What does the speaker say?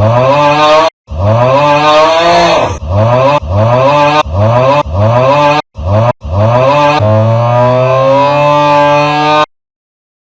아.